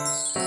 you